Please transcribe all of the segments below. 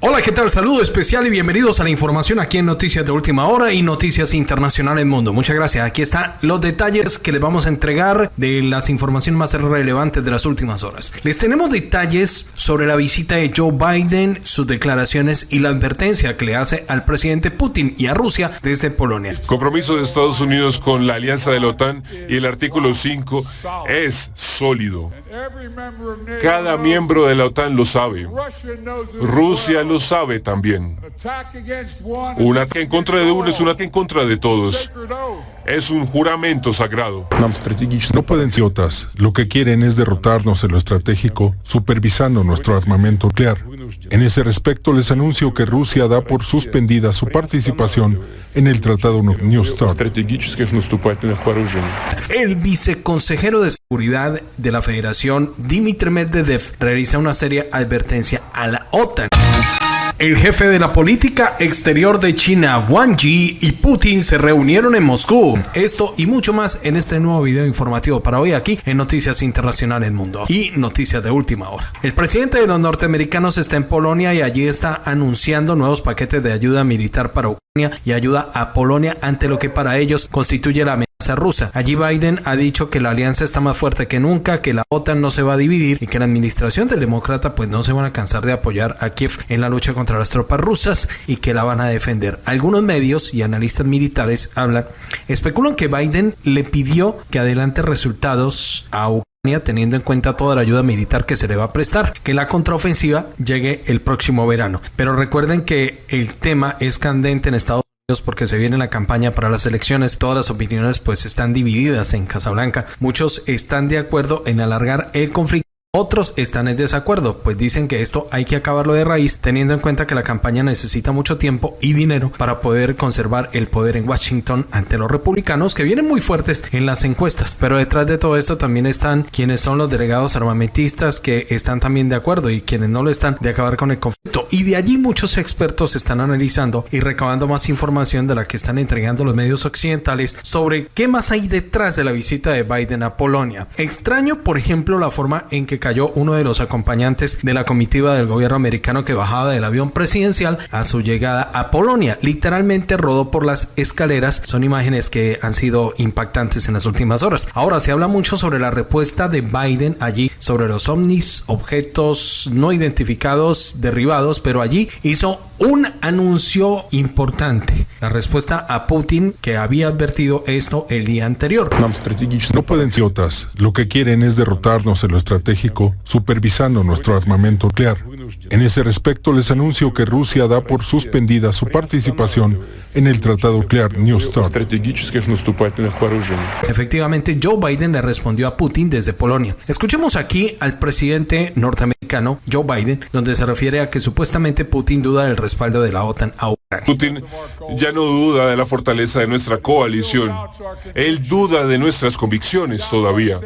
Hola, ¿qué tal? Saludo especial y bienvenidos a la información aquí en Noticias de Última Hora y Noticias Internacionales Mundo. Muchas gracias. Aquí están los detalles que les vamos a entregar de las informaciones más relevantes de las últimas horas. Les tenemos detalles sobre la visita de Joe Biden, sus declaraciones y la advertencia que le hace al presidente Putin y a Rusia desde Polonia. Compromiso de Estados Unidos con la alianza de la OTAN y el artículo 5 es sólido. Cada miembro de la OTAN lo sabe. Rusia lo sabe también. Un ataque en contra de uno es un ataque en contra de todos. Es un juramento sagrado. No pueden ser otras. Lo que quieren es derrotarnos en lo estratégico, supervisando nuestro armamento nuclear. En ese respecto, les anuncio que Rusia da por suspendida su participación en el Tratado New START. El viceconsejero de Seguridad de la Federación, Dmitry Medvedev, realiza una seria advertencia a la OTAN. El jefe de la política exterior de China, Wang Yi, y Putin se reunieron en Moscú. Esto y mucho más en este nuevo video informativo para hoy aquí en Noticias Internacionales Mundo y Noticias de Última Hora. El presidente de los norteamericanos está en Polonia y allí está anunciando nuevos paquetes de ayuda militar para Ucrania y ayuda a Polonia ante lo que para ellos constituye la rusa. Allí Biden ha dicho que la alianza está más fuerte que nunca, que la OTAN no se va a dividir y que la administración del demócrata pues no se van a cansar de apoyar a Kiev en la lucha contra las tropas rusas y que la van a defender. Algunos medios y analistas militares hablan, especulan que Biden le pidió que adelante resultados a Ucrania teniendo en cuenta toda la ayuda militar que se le va a prestar, que la contraofensiva llegue el próximo verano. Pero recuerden que el tema es candente en Estados porque se viene la campaña para las elecciones, todas las opiniones pues están divididas en Casablanca. Muchos están de acuerdo en alargar el conflicto otros están en desacuerdo, pues dicen que esto hay que acabarlo de raíz, teniendo en cuenta que la campaña necesita mucho tiempo y dinero para poder conservar el poder en Washington ante los republicanos que vienen muy fuertes en las encuestas. Pero detrás de todo esto también están quienes son los delegados armamentistas que están también de acuerdo y quienes no lo están de acabar con el conflicto. Y de allí muchos expertos están analizando y recabando más información de la que están entregando los medios occidentales sobre qué más hay detrás de la visita de Biden a Polonia. Extraño, por ejemplo, la forma en que cayó uno de los acompañantes de la comitiva del gobierno americano que bajaba del avión presidencial a su llegada a Polonia. Literalmente rodó por las escaleras. Son imágenes que han sido impactantes en las últimas horas. Ahora se habla mucho sobre la respuesta de Biden allí sobre los ovnis, objetos no identificados, derribados, pero allí hizo un anuncio importante. La respuesta a Putin que había advertido esto el día anterior. No pueden ser otras. Lo que quieren es derrotarnos en lo estratégico supervisando nuestro armamento nuclear. En ese respecto, les anuncio que Rusia da por suspendida su participación en el Tratado Nuclear New START. Efectivamente, Joe Biden le respondió a Putin desde Polonia. Escuchemos aquí al presidente norteamericano, Joe Biden, donde se refiere a que supuestamente Putin duda del respaldo de la OTAN a Ucrania. Putin ya no duda de la fortaleza de nuestra coalición. Él duda de nuestras convicciones todavía.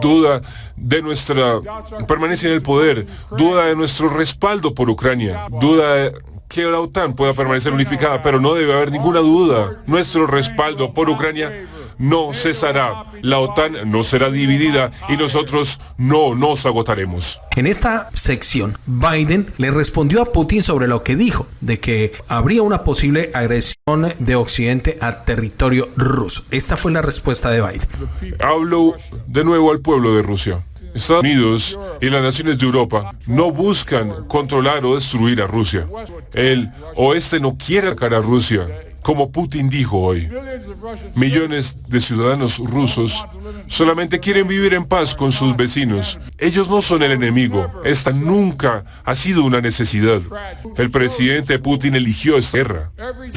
Duda de nuestra permanencia en el poder. Duda de nuestro respaldo por Ucrania. Duda que la OTAN pueda permanecer unificada, pero no debe haber ninguna duda. Nuestro respaldo por Ucrania no cesará. La OTAN no será dividida y nosotros no nos agotaremos. En esta sección, Biden le respondió a Putin sobre lo que dijo, de que habría una posible agresión de Occidente a territorio ruso. Esta fue la respuesta de Biden. Hablo de nuevo al pueblo de Rusia. Estados Unidos y las naciones de Europa no buscan controlar o destruir a Rusia. El oeste no quiere atacar a Rusia como Putin dijo hoy, millones de ciudadanos rusos solamente quieren vivir en paz con sus vecinos. Ellos no son el enemigo. Esta nunca ha sido una necesidad. El presidente Putin eligió esta guerra.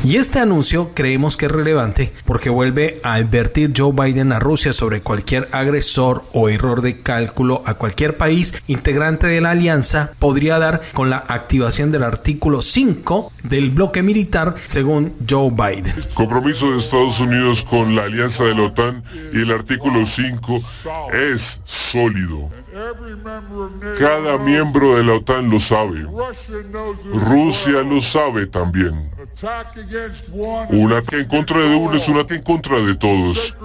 Y este anuncio creemos que es relevante porque vuelve a advertir Joe Biden a Rusia sobre cualquier agresor o error de cálculo a cualquier país integrante de la alianza podría dar con la activación del artículo 5 del bloque militar según Joe Biden. Compromiso de Estados Unidos con la alianza de la OTAN y el artículo 5 es sólido. Cada miembro de la OTAN lo sabe. Rusia lo sabe también. Un ataque en contra de uno es un ataque en contra de todos.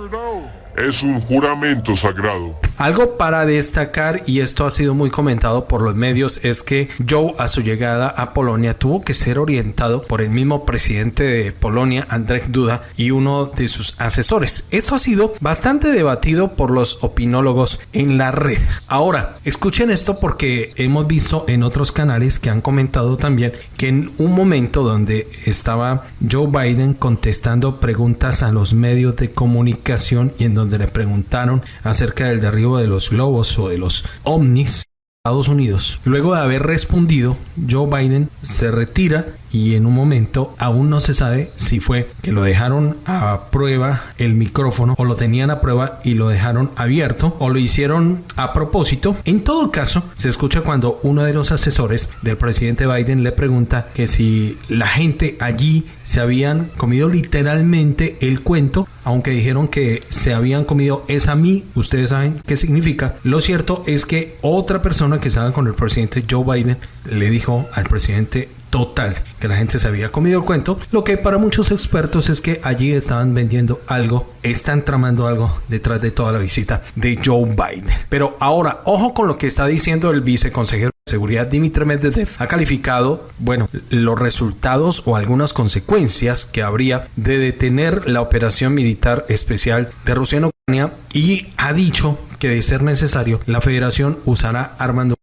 Es un juramento sagrado. Algo para destacar, y esto ha sido muy comentado por los medios, es que Joe a su llegada a Polonia tuvo que ser orientado por el mismo presidente de Polonia, Andrzej Duda, y uno de sus asesores. Esto ha sido bastante debatido por los opinólogos en la red. Ahora, escuchen esto porque hemos visto en otros canales que han comentado también que en un momento donde estaba Joe Biden contestando preguntas a los medios de comunicación y en donde le preguntaron acerca del derribo de los globos o de los ovnis, Estados Unidos. Luego de haber respondido, Joe Biden se retira y en un momento aún no se sabe si fue que lo dejaron a prueba el micrófono o lo tenían a prueba y lo dejaron abierto o lo hicieron a propósito. En todo caso, se escucha cuando uno de los asesores del presidente Biden le pregunta que si la gente allí se habían comido literalmente el cuento, aunque dijeron que se habían comido esa mí, ustedes saben qué significa. Lo cierto es que otra persona que estaba con el presidente Joe Biden le dijo al presidente total, que la gente se había comido el cuento, lo que para muchos expertos es que allí estaban vendiendo algo, están tramando algo detrás de toda la visita de Joe Biden. Pero ahora, ojo con lo que está diciendo el viceconsejero de seguridad Dimitri Medvedev, ha calificado, bueno, los resultados o algunas consecuencias que habría de detener la operación militar especial de Rusia en Ucrania y ha dicho que de ser necesario, la federación usará nucleares.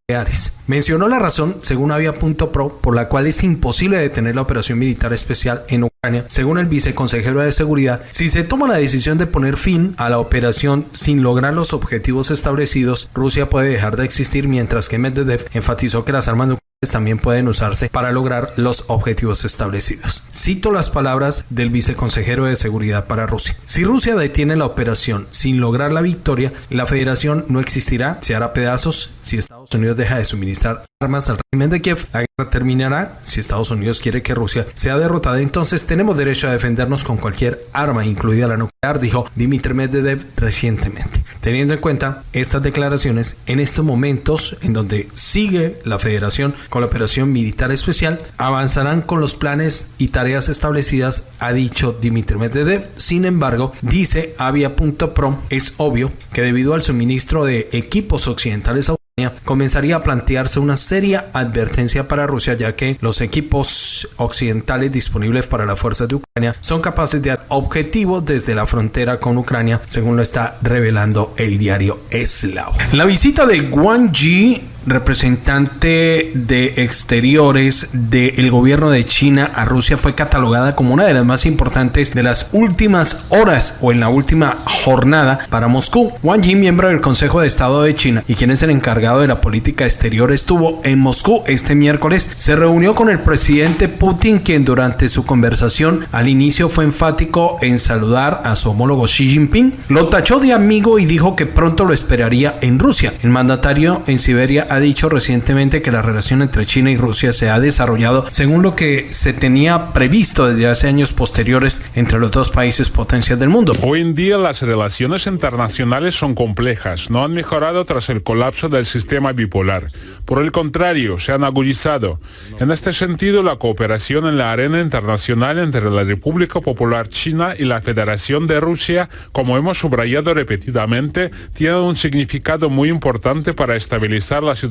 Mencionó la razón, según Avia.pro, por la cual es imposible detener la operación militar especial en Ucrania, según el viceconsejero de seguridad. Si se toma la decisión de poner fin a la operación sin lograr los objetivos establecidos, Rusia puede dejar de existir, mientras que Medvedev enfatizó que las armas nucleares también pueden usarse para lograr los objetivos establecidos. Cito las palabras del viceconsejero de seguridad para Rusia. Si Rusia detiene la operación sin lograr la victoria, la federación no existirá, se hará pedazos. Si Estados Unidos deja de suministrar armas al régimen de Kiev, la guerra terminará. Si Estados Unidos quiere que Rusia sea derrotada, entonces tenemos derecho a defendernos con cualquier arma, incluida la nuclear, dijo Dmitry Medvedev recientemente. Teniendo en cuenta estas declaraciones, en estos momentos en donde sigue la federación con la operación militar especial, avanzarán con los planes y tareas establecidas, ha dicho Dmitry Medvedev. Sin embargo, dice Avia.pro, es obvio que debido al suministro de equipos occidentales a comenzaría a plantearse una seria advertencia para Rusia ya que los equipos occidentales disponibles para las fuerzas de Ucrania son capaces de objetivos desde la frontera con Ucrania, según lo está revelando el diario Eslao. La visita de Wang Yi representante de exteriores del gobierno de China a Rusia fue catalogada como una de las más importantes de las últimas horas o en la última jornada para Moscú. Wang Yi, miembro del Consejo de Estado de China y quien es el encargado de la política exterior, estuvo en Moscú este miércoles. Se reunió con el presidente Putin, quien durante su conversación al inicio fue enfático en saludar a su homólogo Xi Jinping. Lo tachó de amigo y dijo que pronto lo esperaría en Rusia. El mandatario en Siberia ha dicho recientemente que la relación entre China y Rusia se ha desarrollado según lo que se tenía previsto desde hace años posteriores entre los dos países potencias del mundo. Hoy en día las relaciones internacionales son complejas, no han mejorado tras el colapso del sistema bipolar. Por el contrario, se han agudizado. En este sentido, la cooperación en la arena internacional entre la República Popular China y la Federación de Rusia, como hemos subrayado repetidamente, tiene un significado muy importante para estabilizar la situación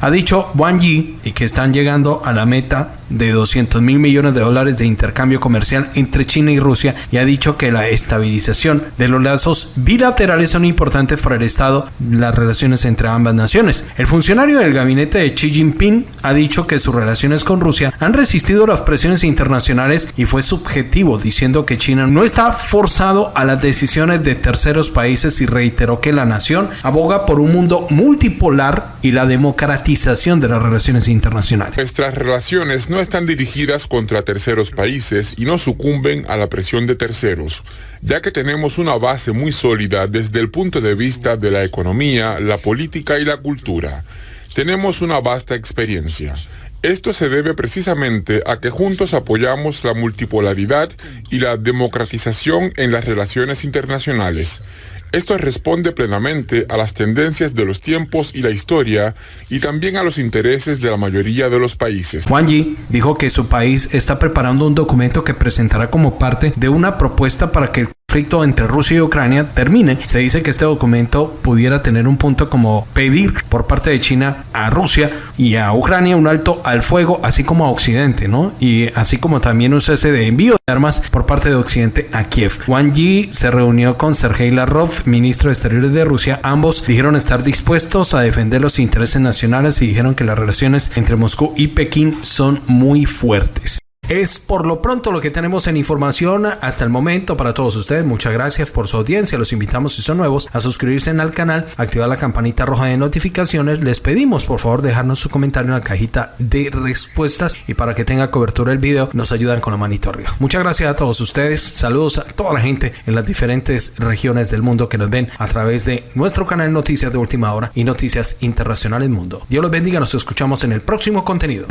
Ha dicho Wang Yi y que están llegando a la meta de 200 mil millones de dólares de intercambio comercial entre China y Rusia y ha dicho que la estabilización de los lazos bilaterales son importantes para el Estado, las relaciones entre ambas naciones. El funcionario del gabinete de Xi Jinping ha dicho que sus relaciones con Rusia han resistido las presiones internacionales y fue subjetivo, diciendo que China no está forzado a las decisiones de terceros países y reiteró que la nación aboga por un mundo multipolar y la democratización de las relaciones internacionales. Nuestras relaciones no están dirigidas contra terceros países y no sucumben a la presión de terceros, ya que tenemos una base muy sólida desde el punto de vista de la economía, la política y la cultura. Tenemos una vasta experiencia. Esto se debe precisamente a que juntos apoyamos la multipolaridad y la democratización en las relaciones internacionales. Esto responde plenamente a las tendencias de los tiempos y la historia y también a los intereses de la mayoría de los países. Wang Yi dijo que su país está preparando un documento que presentará como parte de una propuesta para que el conflicto entre Rusia y Ucrania termine. Se dice que este documento pudiera tener un punto como pedir por parte de China a Rusia y a Ucrania un alto al fuego, así como a Occidente, ¿no? Y así como también un cese de envío de armas por parte de Occidente a Kiev. Wang Yi se reunió con Sergei Lavrov, ministro de Exteriores de Rusia. Ambos dijeron estar dispuestos a defender los intereses nacionales y dijeron que las relaciones entre Moscú y Pekín son muy fuertes. Es por lo pronto lo que tenemos en información hasta el momento para todos ustedes. Muchas gracias por su audiencia. Los invitamos si son nuevos a suscribirse al canal, activar la campanita roja de notificaciones. Les pedimos por favor dejarnos su comentario en la cajita de respuestas y para que tenga cobertura el video nos ayudan con la manito arriba. Muchas gracias a todos ustedes. Saludos a toda la gente en las diferentes regiones del mundo que nos ven a través de nuestro canal Noticias de Última Hora y Noticias Internacionales Mundo. Dios los bendiga. Nos escuchamos en el próximo contenido.